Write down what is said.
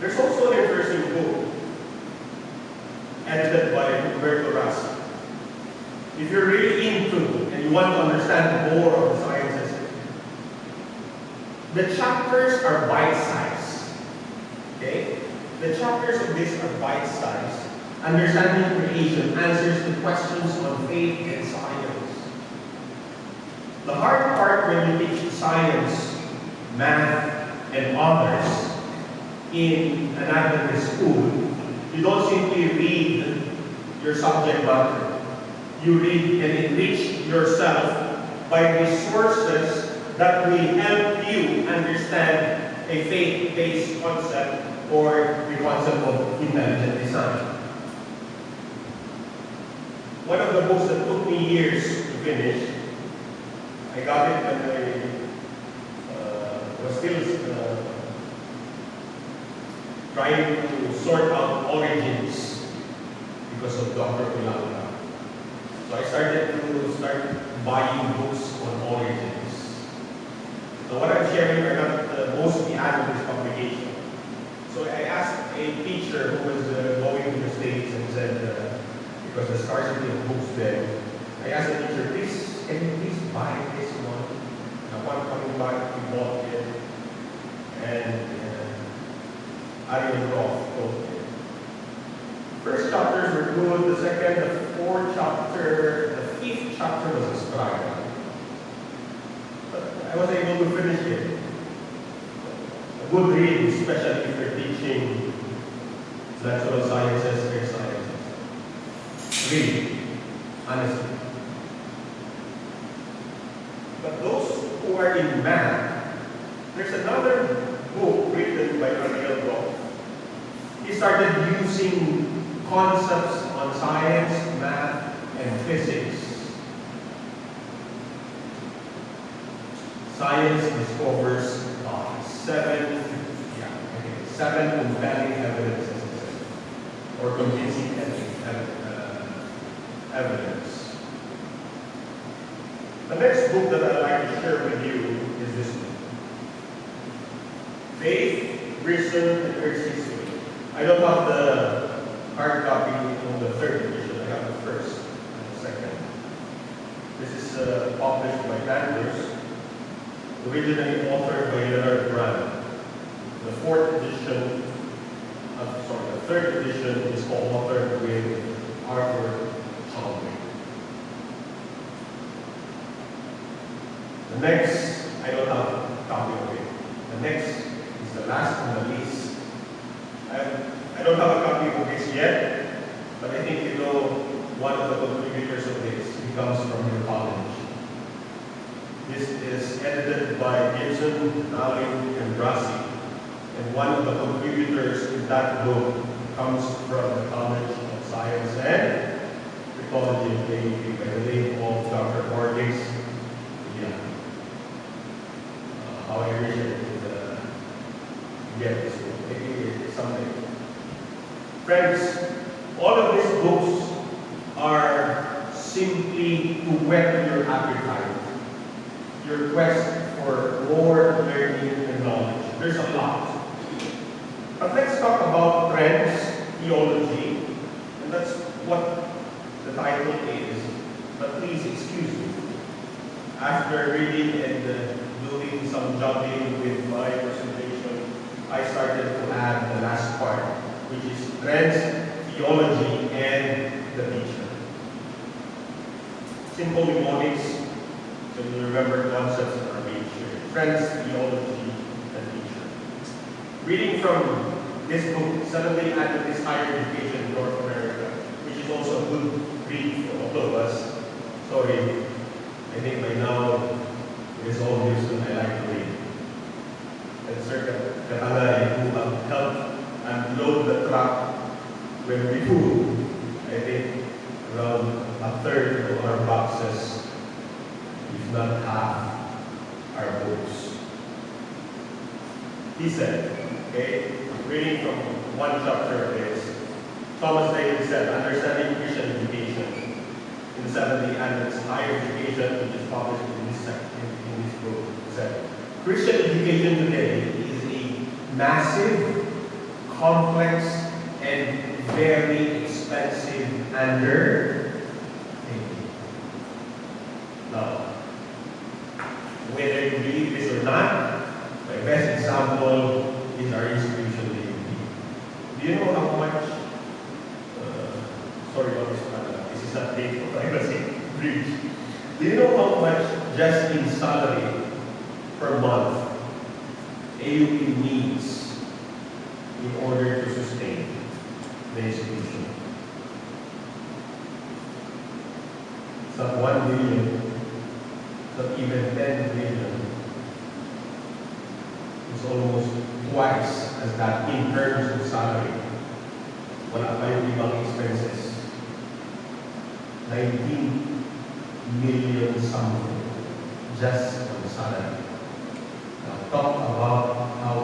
There's also an interesting book edited by Humberto Rasi. If you're really into and you want to understand more of the sciences, the chapters are bite-sized. Okay? The chapters of this are bite-sized. Understanding creation answers the questions on faith and science. The hard part when you teach science, math, and others in an Adventist school, you don't simply read your subject matter. You read and enrich yourself by resources that will help you understand a faith-based concept or the concept of intelligent design. One of the books that took me years to finish, I got it when I uh, was still uh, trying to sort out origins because of Dr. Kulanga. So I started to start buying books on origins. So what I'm sharing are not uh, mostly Adventist publication. So I asked a teacher who was uh, going to the States and said, uh, because the scarcity of books there, I asked the teacher, please, can you please buy this one? And upon coming back, he bought it. And uh, Ariel Roth told me. First chapters were good, the second, the fourth chapter, the fifth chapter was a struggle. But I was able to finish it. A good read, especially if you're teaching natural sciences or sciences. Read, honestly. But those who are in math, there's another book written by Ariel Roth. He started using concepts on science, math, and physics. Science discovers uh, seven, yeah, okay, seven compelling evidences or convincing uh, evidence. The next book that I'd like to share with you is this book. Faith, Reason, and History. I don't have the hard copy on the third edition. I have the first and the second. This is uh, published by Andrews, originally authored by Leonard Brand. The fourth edition, uh, sorry, the third edition is co-authored with Arthur Chadwick. The next, I don't have a copy of it. The next is the last on the list. I, don't have a copy of this yet, but I think you know one of the contributors of this. He comes from your college. This is edited by Gibson, Allen, and Brasi. And one of the contributors in that book comes from the College of Science and Technology of AUP by the name of Dr. Borges. Yeah. Uh, how I wish I could uh, book. Maybe it's something. Friends, all of these books are simply to whet your appetite, your quest for more learning and knowledge. There's a lot. But let's talk about trends, theology, and that's what the title is. But please excuse me. After reading and uh, doing some juggling with my presentation, I started to add the last part, which is trends, theology, and the teacher. Simple mnemonics, so you remember concepts that are being shared. Theology, and teacher. Reading from this book, Suddenly Adventist Higher Education in North America, which is also a good read for all of us. Sorry, I think by now it is obvious that I like to read. And Sir Katalay, who have unload the truck when we moved, I think around a third of our boxes, if not half, are books. He said, okay, reading from one chapter of this, Thomas David said, understanding Christian education in the 70 and its higher education, which is published in this, in, in this book, said, Christian education today is a massive, complex and very expensive undertaking. Now, whether you believe this or not, my best example is our institution. Do you know how much, uh, sorry about this, uh, this is not date for privacy breach. Do you know how much just in salary per month AUP needs in order to sustain the institution? Not one billion, it's not even ten billion. is almost twice as that in terms of salary. Wala pa yung ibang expenses. 19 million something just on salary. Now talk about